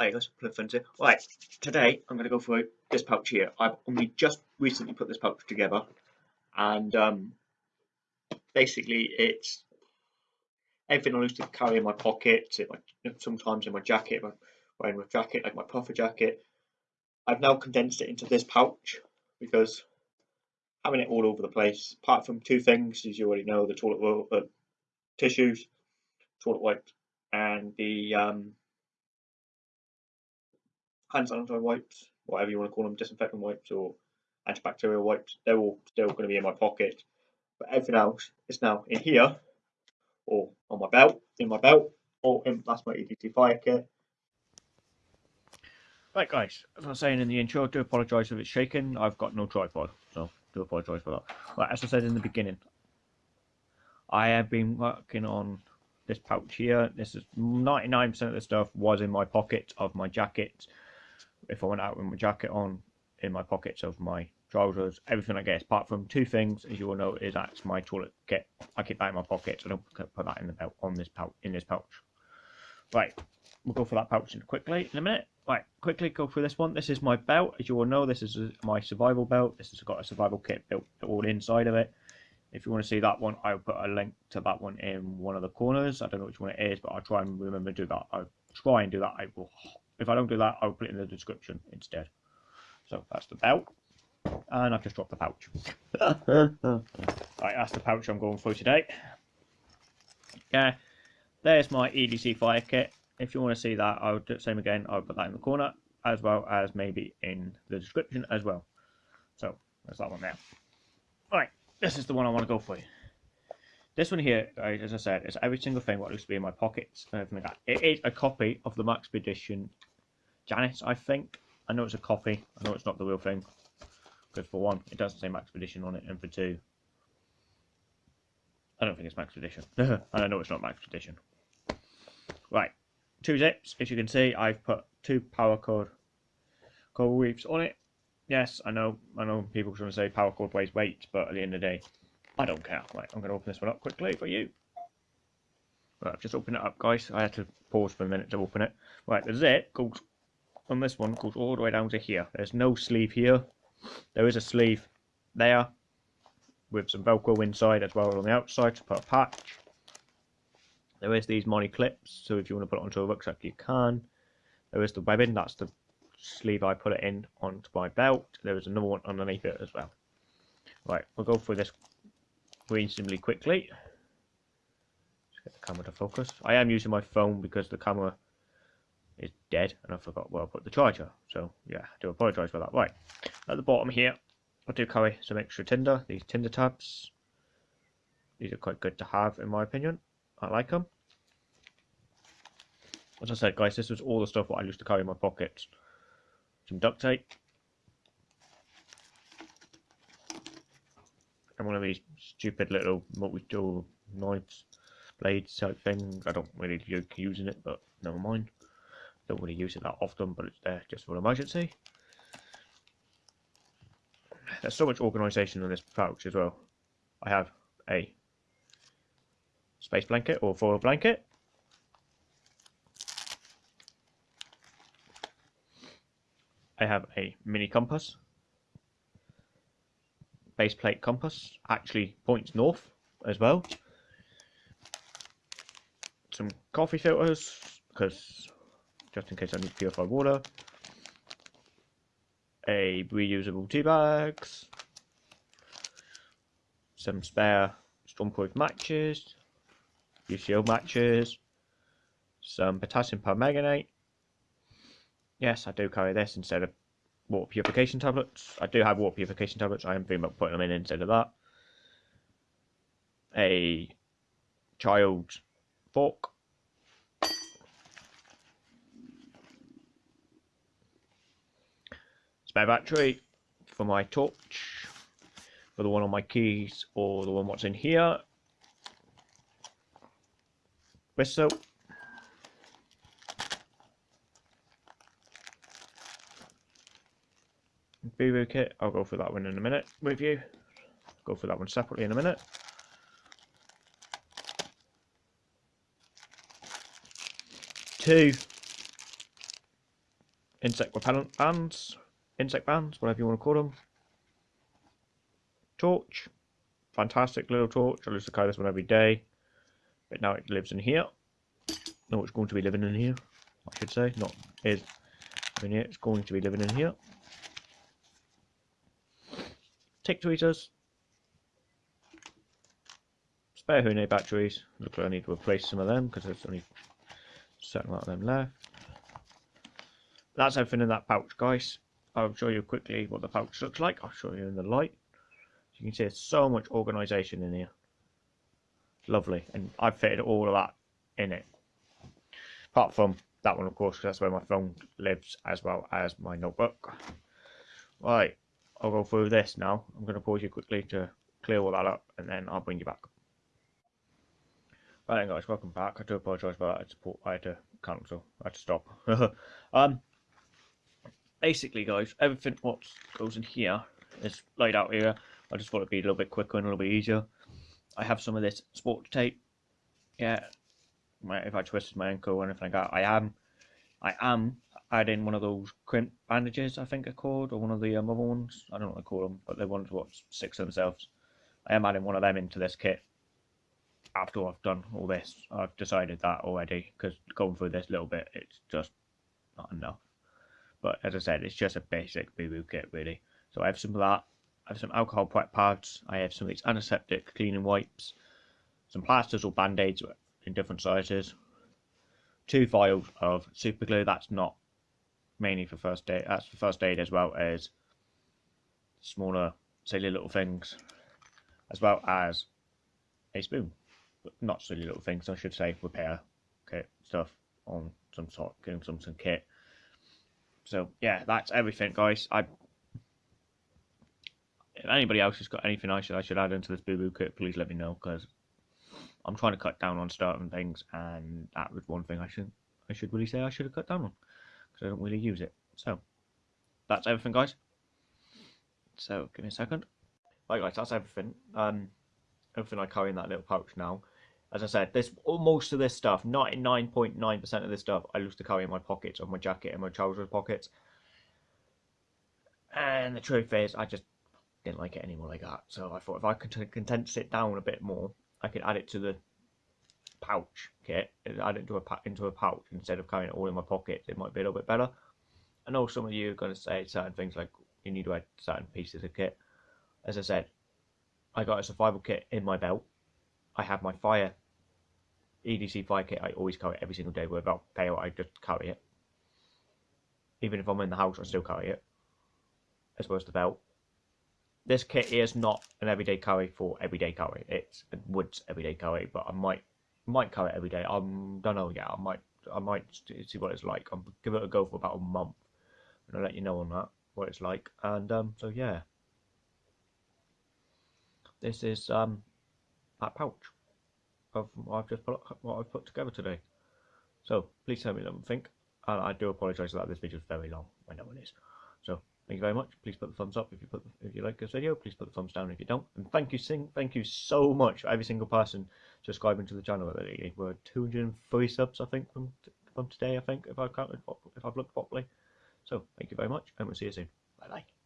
Hi guys, Flip here. Right, today I'm going to go through this pouch here. I've only just recently put this pouch together, and um, basically it's everything I used to carry in my pocket, in my, sometimes in my jacket, my, wearing my jacket, like my puffer jacket. I've now condensed it into this pouch because having it all over the place, apart from two things, as you already know, the toilet roll, uh, tissues, toilet wipes, and the um, hand sanitizer wipes, whatever you want to call them, disinfectant wipes or antibacterial wipes, they're all still going to be in my pocket. But everything else is now in here, or on my belt, in my belt, or in, that's my EDC fire kit. Right guys, as I was saying in the intro, I do apologise if it's shaking, I've got no tripod, so do apologise for that. Right, as I said in the beginning, I have been working on this pouch here. This is 99% of the stuff was in my pocket of my jacket if I went out with my jacket on, in my pockets of my trousers, everything I guess, apart from two things, as you will know, is that's my toilet kit. I keep that in my pocket, so I don't put that in the belt on this pouch in this pouch. Right, we'll go for that pouch quickly in a minute. Right, quickly go through this one. This is my belt. As you all know, this is my survival belt. This has got a survival kit built all inside of it. If you want to see that one, I'll put a link to that one in one of the corners. I don't know which one it is, but I'll try and remember to do that. I'll try and do that. I will if I don't do that, I'll put it in the description instead. So that's the belt. And I've just dropped the pouch. right, that's the pouch I'm going for today. Yeah, there's my EDC fire kit. If you want to see that, I'll do the same again. I'll put that in the corner, as well as maybe in the description as well. So, there's that one there. Right, this is the one I want to go for. This one here, as I said, is every single thing what used to be in my pockets and everything like that. It is a copy of the Maxpedition Janus, I think. I know it's a copy. I know it's not the real thing. Because for one, it doesn't say Maxpedition on it, and for two, I don't think it's Maxpedition. and I know it's not Maxpedition. Right, two zips. As you can see, I've put two paracord coral reefs on it. Yes, I know. I know people are going to say paracord weighs weight, but at the end of the day, I don't care. Right, I'm going to open this one up quickly for you. Right, I've just opened it up, guys. I had to pause for a minute to open it. Right, the zip goes on this one goes all the way down to here. There's no sleeve here. There is a sleeve there with some Velcro inside as well on the outside to put a patch. There is these MOLLE clips, so if you want to put it onto a rucksack, you can. There is the webbing, that's the sleeve I put it in onto my belt. There is another one underneath it as well. Right, we'll go through this reasonably quickly. Just get the camera to focus. I am using my phone because the camera is dead and I forgot where I put the charger. So yeah, I do apologise for that. Right, at the bottom here, I do carry some extra tinder, these tinder tabs. These are quite good to have in my opinion. I like them. As I said guys, this was all the stuff that I used to carry in my pockets. Some duct tape. And one of these stupid little multi-tool knives, blades type thing. I don't really like using it, but never mind. Don't really use it that often, but it's there just for emergency. There's so much organisation in this pouch as well. I have a space blanket or foil blanket. I have a mini compass. Base plate compass actually points north as well. Some coffee filters because just in case I need purified water. A reusable tea bags. Some spare stormproof matches. UCO matches. Some potassium permanganate. Yes, I do carry this instead of water purification tablets. I do have water purification tablets. I am thinking about putting them in instead of that. A child fork spare battery for my torch, for the one on my keys or the one what's in here. Whistle. Boo boo kit, I'll go for that one in a minute with you. Go for that one separately in a minute. Two insect repellent bands, insect bands, whatever you want to call them. Torch, fantastic little torch. I used to carry this one every day, but now it lives in here. No, it's going to be living in here. I should say, not is in here. It's going to be living in here. Tick tweezers, spare Hune batteries. Look like I need to replace some of them because there's only a certain amount of them left. That's everything in that pouch, guys. I'll show you quickly what the pouch looks like. I'll show you in the light. You can see there's so much organisation in here. Lovely. And I've fitted all of that in it. Apart from that one, of course, because that's where my phone lives as well as my notebook. Right. I'll go through this now. I'm going to pause you quickly to clear all that up and then I'll bring you back. Right then guys, welcome back. I do apologise for that. I had to cancel. I had to stop. um, basically guys, everything what goes in here is laid out here. I just thought it'd be a little bit quicker and a little bit easier. I have some of this sports tape. Yeah, if I twisted my ankle or anything like that, I am, I am adding one of those crepe bandages. I think they're called, or one of the um, other ones. I don't know what they call them, but they're ones what six themselves. I am adding one of them into this kit. After I've done all this, I've decided that already because going through this little bit, it's just not enough. But as I said, it's just a basic boo boo kit, really. So I have some of that. I have some alcohol prep pads. I have some of these antiseptic cleaning wipes. Some plasters or band aids in different sizes. Two vials of super glue. That's not mainly for first aid. That's for first aid as well as smaller, silly little things, as well as a spoon. But not silly little things, I should say. Repair kit stuff on some sort, getting some some kit so yeah, that's everything, guys. I if anybody else has got anything I should I should add into this boo boo kit, please let me know because I'm trying to cut down on certain things, and that was one thing I should I should really say I should have cut down on because I don't really use it. So that's everything, guys. So give me a second. Right, guys, that's everything. Um, everything I carry in that little pouch now as I said, this most of this stuff, 99.9% of this stuff, I used to carry in my pockets of my jacket and my trousers pockets. And the truth is, I just didn't like it anymore like that. So I thought if I could condense it down a bit more, I could add it to the pouch kit, add it into a, into a pouch instead of carrying it all in my pockets. It might be a little bit better. I know some of you are going to say certain things like you need to add certain pieces of kit. As I said, I got a survival kit in my belt. I have my fire EDC fire kit I always carry it every single day without fail I just carry it. Even if I'm in the house I still carry it. As well as the belt. This kit is not an everyday carry for everyday carry. It's a woods everyday carry, but I might might carry it every day. I don't know yet. I might I might see what it's like. I'll give it a go for about a month, and I'll let you know on that what it's like. And um, so yeah, this is um that pouch of what I've just put, what I've put together today. So please tell me what you think. And I do apologise that this video is very long. I know it is. So thank you very much. Please put the thumbs up if you put if you like this video. Please put the thumbs down if you don't. And thank you, sing, thank you so much for every single person subscribing to the channel. We're 203 subs, I think, from from today. I think if I've counted, if I've looked properly. So thank you very much, and we'll see you soon. Bye bye.